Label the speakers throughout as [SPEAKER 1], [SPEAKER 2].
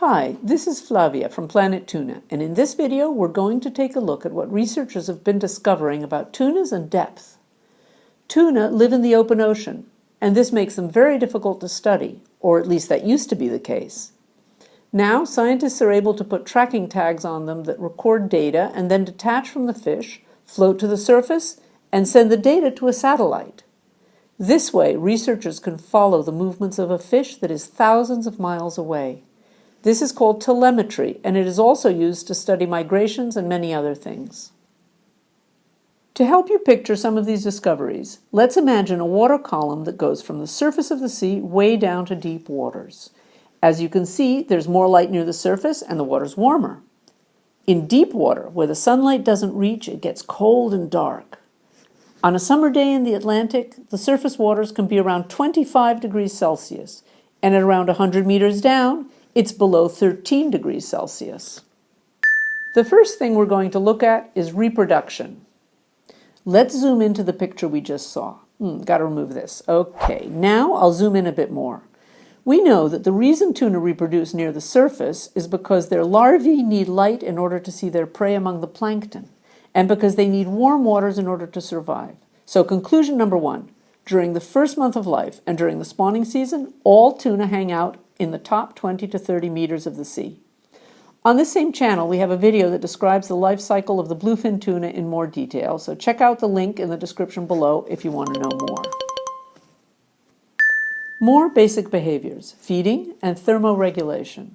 [SPEAKER 1] Hi, this is Flavia from Planet Tuna, and in this video we're going to take a look at what researchers have been discovering about tunas and depth. Tuna live in the open ocean, and this makes them very difficult to study, or at least that used to be the case. Now, scientists are able to put tracking tags on them that record data and then detach from the fish, float to the surface, and send the data to a satellite. This way, researchers can follow the movements of a fish that is thousands of miles away. This is called telemetry, and it is also used to study migrations and many other things. To help you picture some of these discoveries, let's imagine a water column that goes from the surface of the sea way down to deep waters. As you can see, there's more light near the surface and the water's warmer. In deep water, where the sunlight doesn't reach, it gets cold and dark. On a summer day in the Atlantic, the surface waters can be around 25 degrees Celsius, and at around 100 meters down, it's below 13 degrees Celsius. The first thing we're going to look at is reproduction. Let's zoom into the picture we just saw. Hmm, Got to remove this. Okay, now I'll zoom in a bit more. We know that the reason tuna reproduce near the surface is because their larvae need light in order to see their prey among the plankton, and because they need warm waters in order to survive. So conclusion number one, during the first month of life and during the spawning season, all tuna hang out in the top 20 to 30 meters of the sea. On this same channel, we have a video that describes the life cycle of the bluefin tuna in more detail, so check out the link in the description below if you want to know more. More basic behaviors, feeding and thermoregulation.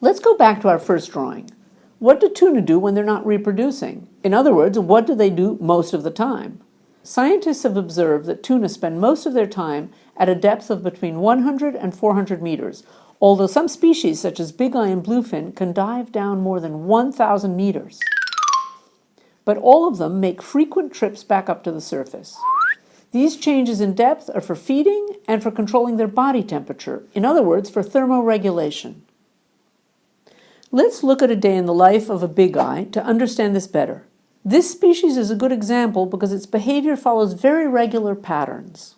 [SPEAKER 1] Let's go back to our first drawing. What do tuna do when they're not reproducing? In other words, what do they do most of the time? Scientists have observed that tuna spend most of their time at a depth of between 100 and 400 meters, although some species, such as bigeye and bluefin, can dive down more than 1,000 meters. But all of them make frequent trips back up to the surface. These changes in depth are for feeding and for controlling their body temperature, in other words, for thermoregulation. Let's look at a day in the life of a bigeye to understand this better. This species is a good example because its behavior follows very regular patterns.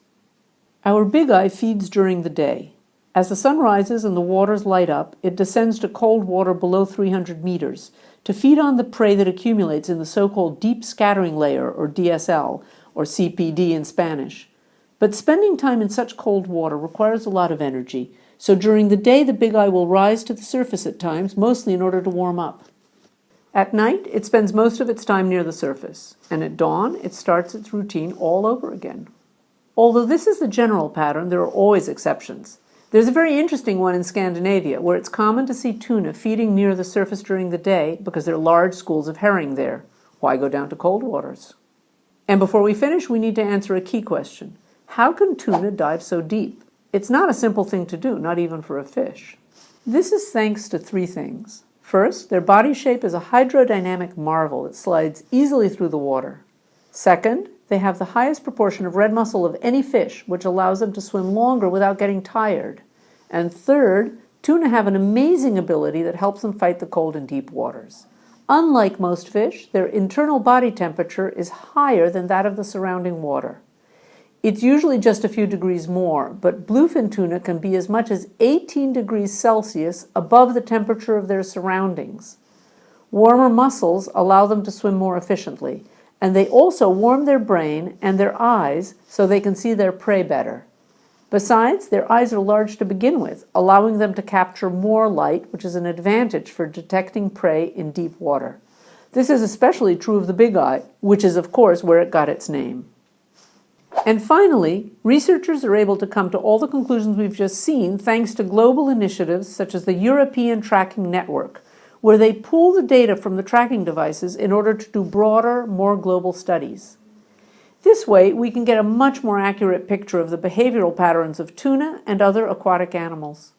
[SPEAKER 1] Our bigeye feeds during the day. As the sun rises and the waters light up, it descends to cold water below 300 meters to feed on the prey that accumulates in the so-called deep scattering layer, or DSL, or CPD in Spanish. But spending time in such cold water requires a lot of energy, so during the day the bigeye will rise to the surface at times, mostly in order to warm up. At night, it spends most of its time near the surface, and at dawn, it starts its routine all over again. Although this is the general pattern, there are always exceptions. There's a very interesting one in Scandinavia, where it's common to see tuna feeding near the surface during the day because there are large schools of herring there. Why go down to cold waters? And before we finish, we need to answer a key question. How can tuna dive so deep? It's not a simple thing to do, not even for a fish. This is thanks to three things. First, their body shape is a hydrodynamic marvel that slides easily through the water. Second, they have the highest proportion of red muscle of any fish, which allows them to swim longer without getting tired. And third, tuna have an amazing ability that helps them fight the cold in deep waters. Unlike most fish, their internal body temperature is higher than that of the surrounding water. It's usually just a few degrees more, but bluefin tuna can be as much as 18 degrees Celsius above the temperature of their surroundings. Warmer muscles allow them to swim more efficiently, and they also warm their brain and their eyes so they can see their prey better. Besides, their eyes are large to begin with, allowing them to capture more light, which is an advantage for detecting prey in deep water. This is especially true of the bigeye, which is of course where it got its name. And finally, researchers are able to come to all the conclusions we've just seen thanks to global initiatives such as the European Tracking Network, where they pool the data from the tracking devices in order to do broader, more global studies. This way, we can get a much more accurate picture of the behavioral patterns of tuna and other aquatic animals.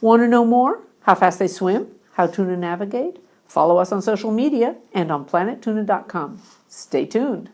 [SPEAKER 1] Want to know more? How fast they swim? How tuna navigate? Follow us on social media and on planettuna.com. Stay tuned.